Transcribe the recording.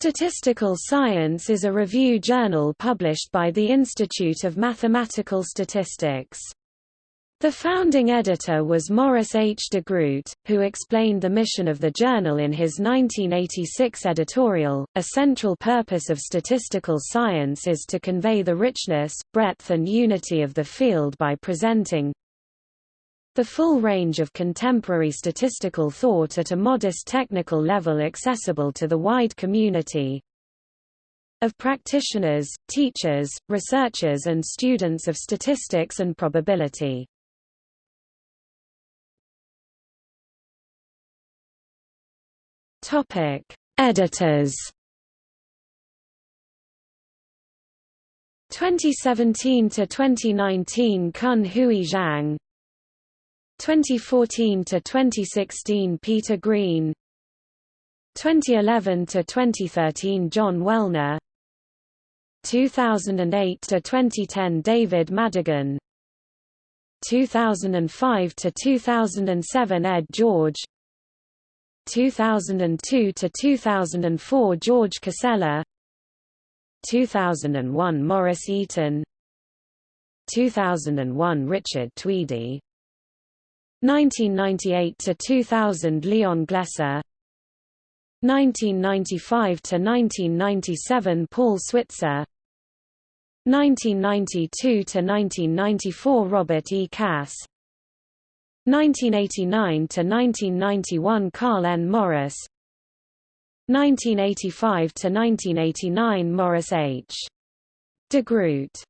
Statistical Science is a review journal published by the Institute of Mathematical Statistics. The founding editor was Morris H. DeGroot, who explained the mission of the journal in his 1986 editorial. A central purpose of statistical science is to convey the richness, breadth, and unity of the field by presenting the full range of contemporary statistical thought at a modest technical level accessible to the wide community of practitioners, teachers, researchers, and students of statistics and probability. Topic: Editors. 2017 to 2019 Cun-Hui Zhang 2014 to 2016 Peter Green. 2011 to 2013 John Wellner. 2008 to 2010 David Madigan. 2005 to 2007 Ed George. 2002 to 2004 George Casella. 2001 Morris Eaton. 2001 Richard Tweedie 1998 to 2000 Leon Gleser 1995 to 1997 Paul Switzer 1992 to 1994 Robert E. Kass 1989 to 1991 Carl N. Morris 1985 to 1989 Morris H. DeGroot